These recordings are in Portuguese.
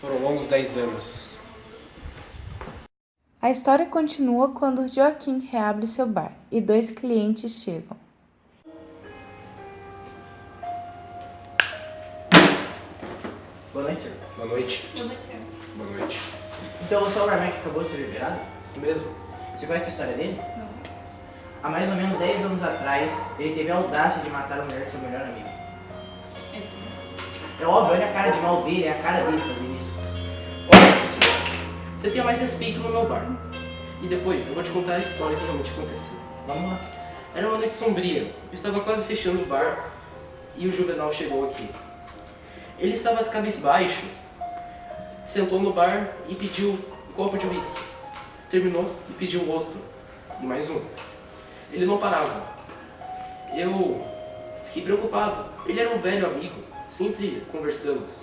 Foram longos 10 anos. A história continua quando Joaquim reabre seu bar e dois clientes chegam. Boa noite, senhor. Boa noite. Boa noite, senhor. Boa noite. Então você é o barman que acabou de ser liberado? Isso mesmo? Você conhece a história dele? Não. Há mais ou menos 10 anos atrás, ele teve a audácia de matar a mulher de seu melhor amigo. É isso mesmo. É óbvio, olha a cara de mal dele, é a cara dele fazer isso. Olha, Cecília, você tenha mais respeito no meu bar. E depois eu vou te contar a história que realmente aconteceu. Vamos lá. Era uma noite sombria, eu estava quase fechando o bar e o Juvenal chegou aqui. Ele estava cabisbaixo, sentou no bar e pediu um copo de uísque. Terminou e pediu outro, e mais um. Ele não parava. Eu fiquei preocupado. Ele era um velho amigo, sempre conversamos.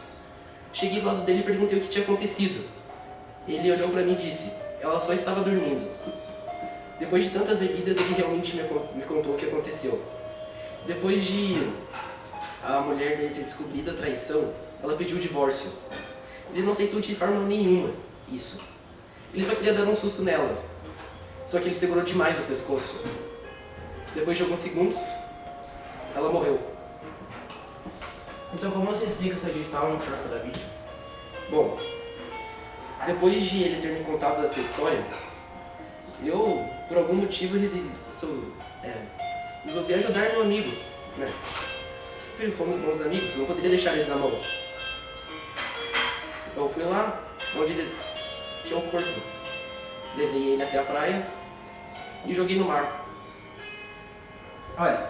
Cheguei do lado dele e perguntei o que tinha acontecido. Ele olhou pra mim e disse, ela só estava dormindo. Depois de tantas bebidas, ele realmente me, me contou o que aconteceu. Depois de a mulher dele ter descobrido a traição, ela pediu o divórcio. Ele não aceitou de forma nenhuma isso. Ele só queria dar um susto nela. Só que ele segurou demais o pescoço. Depois de alguns segundos, ela morreu. Então como você explica seu digital no corpo da vítima? Bom, depois de ele ter me contado essa história, eu, por algum motivo, sou- é, resolvi ajudar meu amigo, né? Sempre fomos bons amigos, não poderia deixar ele na mão. Eu fui lá, onde ele tinha um corpo. Levei ele até a praia e joguei no mar. Olha,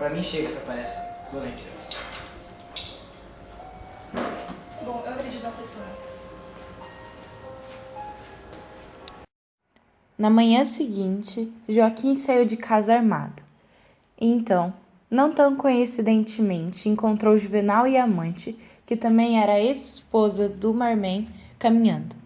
pra mim chega essa palestra. Boa noite. Bom, eu acredito nessa história. Na manhã seguinte, Joaquim saiu de casa armado. Então, não tão coincidentemente, encontrou Juvenal e amante, que também era a ex-esposa do Marman, caminhando.